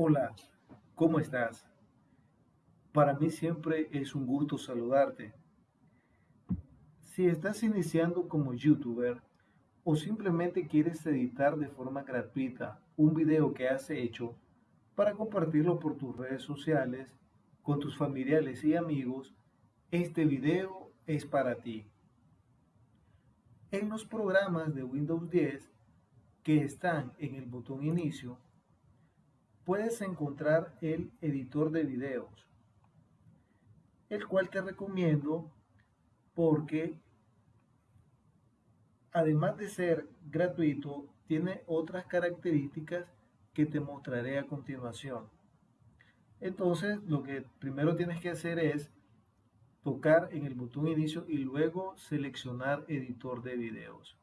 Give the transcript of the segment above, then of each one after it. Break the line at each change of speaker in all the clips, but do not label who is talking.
Hola, ¿cómo estás? Para mí siempre es un gusto saludarte. Si estás iniciando como youtuber o simplemente quieres editar de forma gratuita un video que has hecho para compartirlo por tus redes sociales, con tus familiares y amigos, este video es para ti. En los programas de Windows 10 que están en el botón inicio, puedes encontrar el editor de videos, el cual te recomiendo porque además de ser gratuito, tiene otras características que te mostraré a continuación. Entonces, lo que primero tienes que hacer es tocar en el botón inicio y luego seleccionar editor de videos.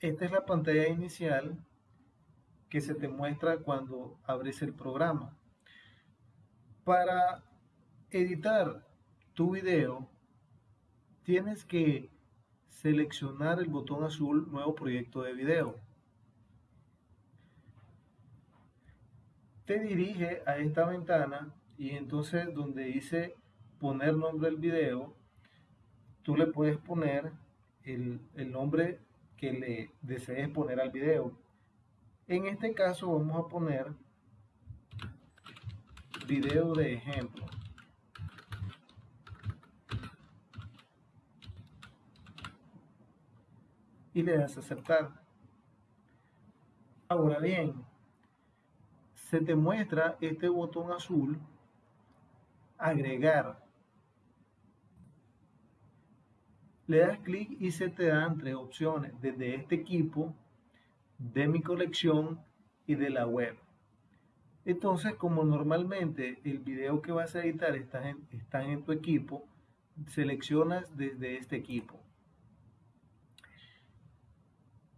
Esta es la pantalla inicial que se te muestra cuando abres el programa. Para editar tu video, tienes que seleccionar el botón azul Nuevo proyecto de video. Te dirige a esta ventana y entonces donde dice poner nombre del video, tú le puedes poner el, el nombre que le desees poner al video. En este caso vamos a poner video de ejemplo. Y le das a aceptar. Ahora bien, se te muestra este botón azul, agregar. Le das clic y se te dan tres opciones, desde este equipo, de mi colección y de la web. Entonces, como normalmente el video que vas a editar está en, está en tu equipo, seleccionas desde este equipo.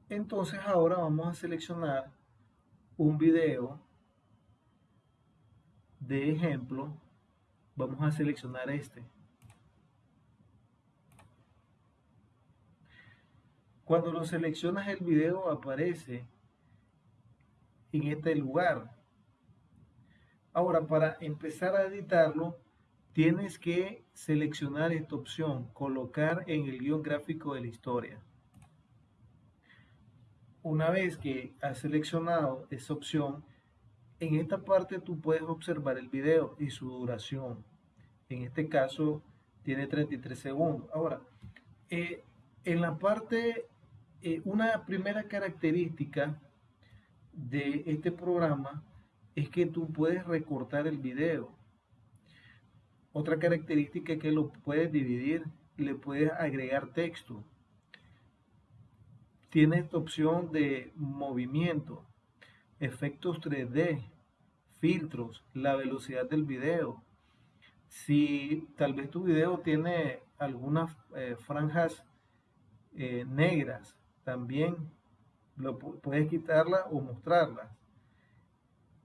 Entonces ahora vamos a seleccionar un video de ejemplo. Vamos a seleccionar este. Cuando lo seleccionas el video aparece en este lugar. Ahora para empezar a editarlo tienes que seleccionar esta opción, colocar en el guion gráfico de la historia. Una vez que has seleccionado esa opción, en esta parte tú puedes observar el video y su duración. En este caso tiene 33 segundos. Ahora, eh, en la parte eh, una primera característica de este programa es que tú puedes recortar el video. Otra característica es que lo puedes dividir le puedes agregar texto. Tiene esta opción de movimiento, efectos 3D, filtros, la velocidad del video. Si tal vez tu video tiene algunas eh, franjas eh, negras también lo, puedes quitarla o mostrarla.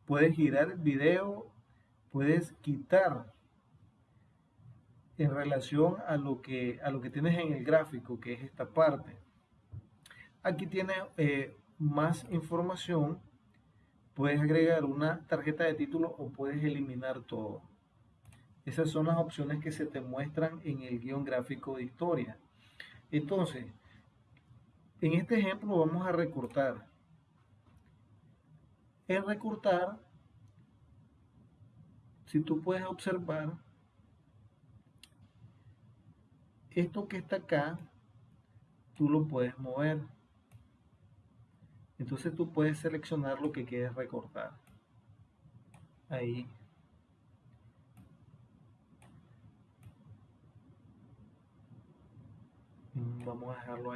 Puedes girar el video, puedes quitar en relación a lo que, a lo que tienes en el gráfico, que es esta parte. Aquí tienes eh, más información. Puedes agregar una tarjeta de título o puedes eliminar todo. Esas son las opciones que se te muestran en el guion gráfico de historia. Entonces, en este ejemplo vamos a recortar. En recortar, si tú puedes observar, esto que está acá, tú lo puedes mover. Entonces tú puedes seleccionar lo que quieres recortar. Ahí. Vamos a dejarlo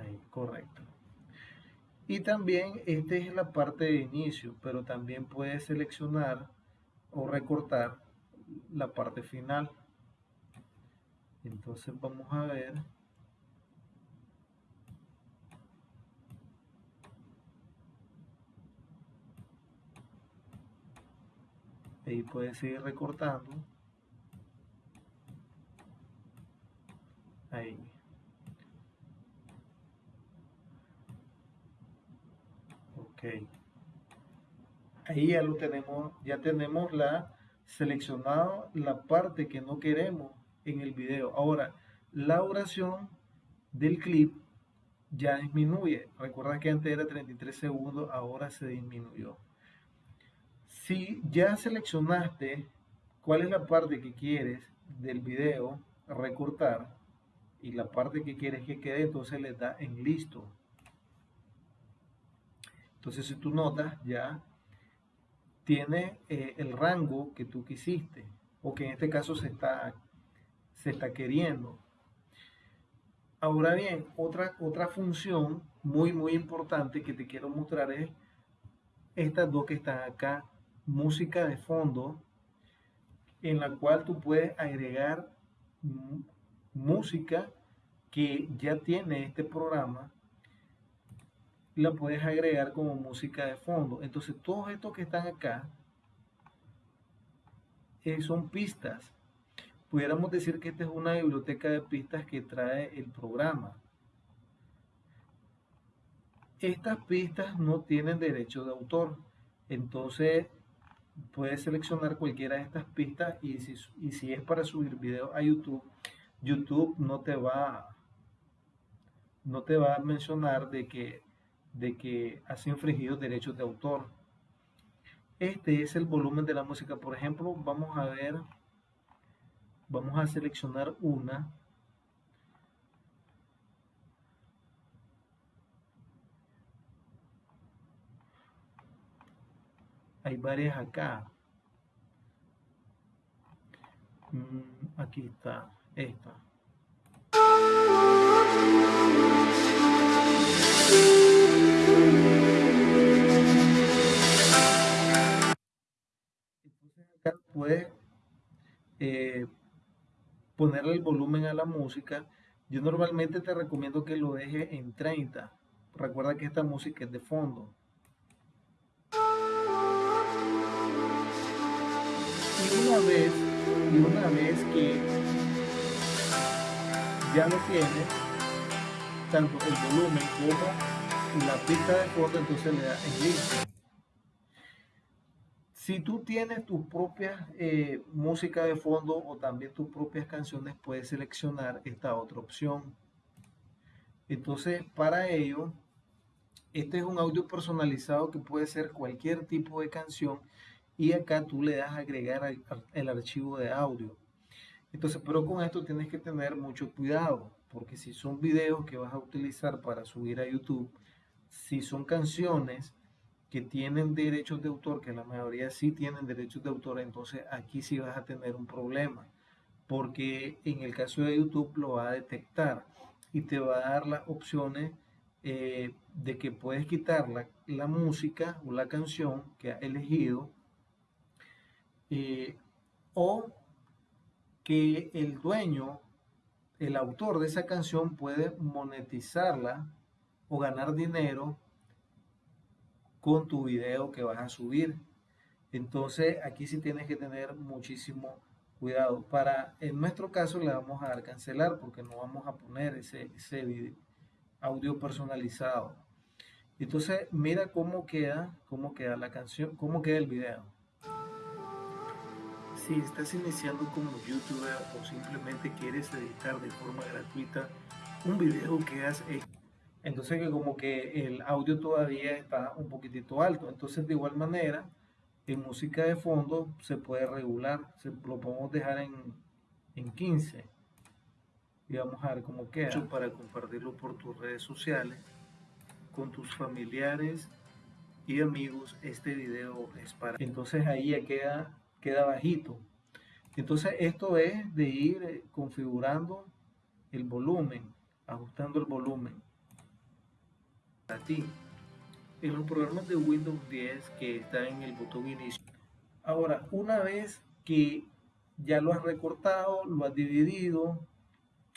ahí correcto. Y también esta es la parte de inicio, pero también puedes seleccionar o recortar la parte final. Entonces vamos a ver. Ahí puedes seguir recortando. Ahí. Ok. Ahí ya lo tenemos, ya tenemos la seleccionado la parte que no queremos en el video. Ahora, la duración del clip ya disminuye. Recuerda que antes era 33 segundos, ahora se disminuyó. Si ya seleccionaste cuál es la parte que quieres del video recortar y la parte que quieres que quede, entonces le da en listo. Entonces si tú notas ya tiene eh, el rango que tú quisiste o que en este caso se está, se está queriendo. Ahora bien, otra, otra función muy, muy importante que te quiero mostrar es estas dos que están acá, música de fondo, en la cual tú puedes agregar música que ya tiene este programa, la puedes agregar como música de fondo. Entonces, todos estos que están acá eh, son pistas pudiéramos decir que esta es una biblioteca de pistas que trae el programa. Estas pistas no tienen derecho de autor, entonces puedes seleccionar cualquiera de estas pistas y si, y si es para subir video a YouTube, YouTube no te va, no te va a mencionar de que, de que has infringido derechos de autor. Este es el volumen de la música. Por ejemplo, vamos a ver vamos a seleccionar una hay varias acá mm, aquí está esta entonces acá puede eh, ponerle el volumen a la música, yo normalmente te recomiendo que lo dejes en 30. Recuerda que esta música es de fondo. Y una vez, y una vez que ya lo tienes, tanto el volumen como la pista de fondo, entonces le en listo. Si tú tienes tu propia eh, música de fondo o también tus propias canciones, puedes seleccionar esta otra opción. Entonces, para ello, este es un audio personalizado que puede ser cualquier tipo de canción y acá tú le das agregar el archivo de audio. Entonces, pero con esto tienes que tener mucho cuidado, porque si son videos que vas a utilizar para subir a YouTube, si son canciones, que tienen derechos de autor, que la mayoría sí tienen derechos de autor, entonces aquí sí vas a tener un problema, porque en el caso de YouTube lo va a detectar y te va a dar las opciones eh, de que puedes quitar la, música o la canción que has elegido eh, o que el dueño, el autor de esa canción puede monetizarla o ganar dinero con tu video que vas a subir. Entonces aquí sí tienes que tener muchísimo cuidado. Para, en nuestro caso le vamos a dar cancelar porque no vamos a poner ese, ese audio personalizado. Entonces mira cómo queda, cómo queda la canción, cómo queda el video. Si estás iniciando como youtuber o simplemente quieres editar de forma gratuita un video que has entonces que como que el audio todavía está un poquitito alto. Entonces de igual manera, en música de fondo se puede regular. Se, lo podemos dejar en, en 15. Y vamos a ver cómo queda. Para compartirlo por tus redes sociales, con tus familiares y amigos, este video es para... Entonces ahí ya queda, queda bajito. Entonces esto es de ir configurando el volumen, ajustando el volumen a ti en los programas de Windows 10 que está en el botón inicio. Ahora, una vez que ya lo has recortado, lo has dividido,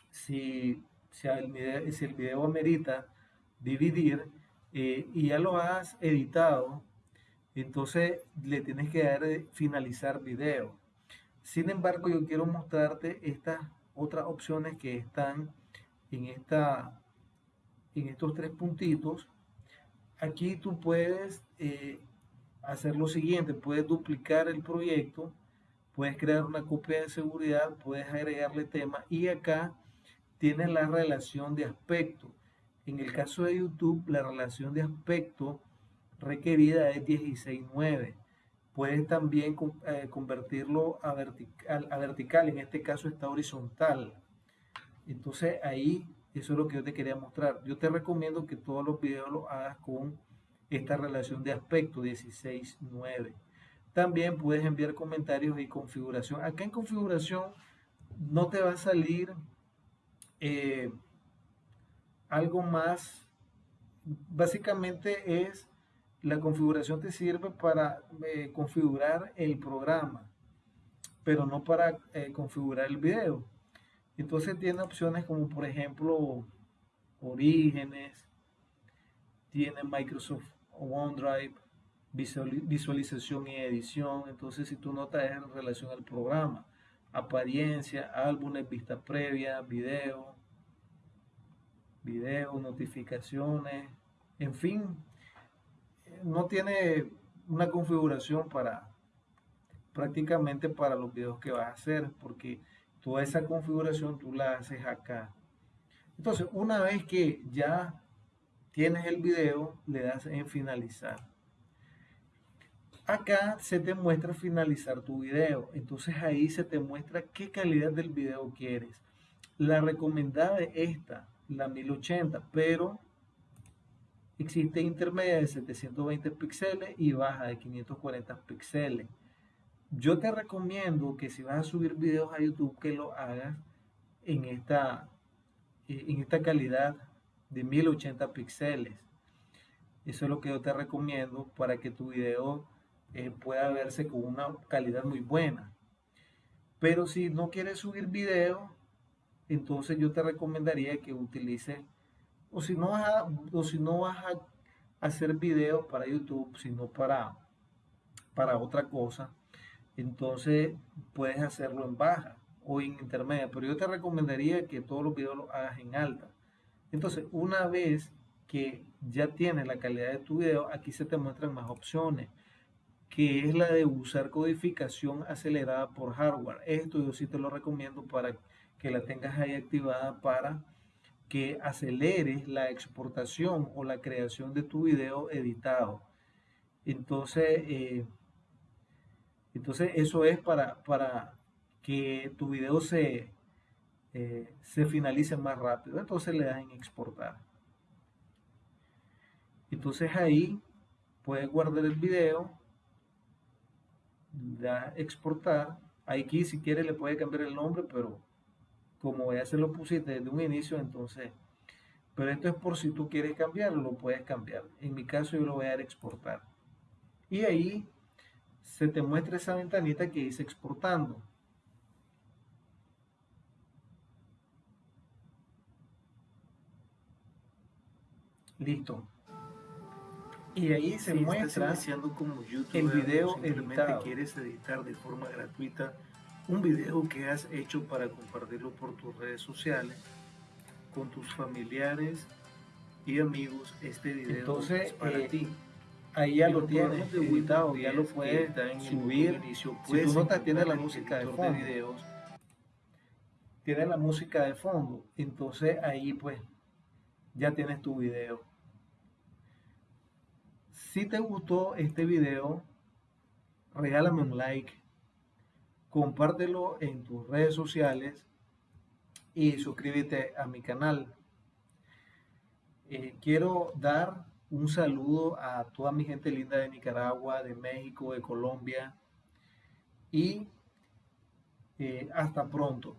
si, si, el, video, si el video amerita dividir eh, y ya lo has editado, entonces le tienes que dar finalizar video. Sin embargo, yo quiero mostrarte estas otras opciones que están en esta en estos tres puntitos, aquí tú puedes eh, hacer lo siguiente, puedes duplicar el proyecto, puedes crear una copia de seguridad, puedes agregarle tema y acá tienes la relación de aspecto. En el caso de YouTube, la relación de aspecto requerida es 16.9. Puedes también eh, convertirlo a vertical, a vertical, en este caso está horizontal. Entonces ahí, eso es lo que yo te quería mostrar. Yo te recomiendo que todos los videos los hagas con esta relación de aspecto 16.9. También puedes enviar comentarios y configuración. Acá en configuración no te va a salir eh, algo más. Básicamente es la configuración te sirve para eh, configurar el programa, pero no para eh, configurar el video. Entonces tiene opciones como por ejemplo orígenes, tiene Microsoft OneDrive, visualización y edición. Entonces, si tú notas en relación al programa, apariencia, álbumes, vista previa, video, video, notificaciones, en fin, no tiene una configuración para prácticamente para los videos que vas a hacer, porque toda esa configuración tú la haces acá. Entonces, una vez que ya tienes el video, le das en finalizar. Acá se te muestra finalizar tu video. Entonces ahí se te muestra qué calidad del video quieres. La recomendada es esta, la 1080, pero existe intermedia de 720 píxeles y baja de 540 píxeles. Yo te recomiendo que si vas a subir videos a YouTube que lo hagas en esta, en esta calidad de 1080 píxeles. Eso es lo que yo te recomiendo para que tu video eh, pueda verse con una calidad muy buena. Pero si no quieres subir video, entonces yo te recomendaría que utilices, o si no vas a, o si no vas a hacer video para YouTube, sino para, para otra cosa, entonces puedes hacerlo en baja o en intermedia. Pero yo te recomendaría que todos los videos los hagas en alta. Entonces, una vez que ya tienes la calidad de tu video, aquí se te muestran más opciones, que es la de usar codificación acelerada por hardware. Esto yo sí te lo recomiendo para que la tengas ahí activada para que aceleres la exportación o la creación de tu video editado. Entonces, eh, entonces eso es para, para que tu video se, eh, se finalice más rápido. Entonces le das en exportar. Entonces ahí puedes guardar el video, da exportar. Aquí si quieres le puedes cambiar el nombre, pero como ya se lo pusiste desde un inicio, entonces, pero esto es por si tú quieres cambiarlo, lo puedes cambiar. En mi caso yo lo voy a dar exportar. Y ahí se te muestra esa ventanita que dice exportando. Listo. Y ahí se muestra como el video editado. quieres editar de forma gratuita un video que has hecho para compartirlo por tus redes sociales con tus familiares y amigos. Este video Entonces, es para eh, ti. Ahí ya lo tienes editado, ya lo puedes subir. Si tú notas, tiene la música de fondo. Videos. Tiene la música de fondo. Entonces ahí pues ya tienes tu video. Si te gustó este video, regálame un like, compártelo en tus redes sociales y suscríbete a mi canal. Eh, quiero dar un saludo a toda mi gente linda de Nicaragua, de México, de Colombia y eh, hasta pronto.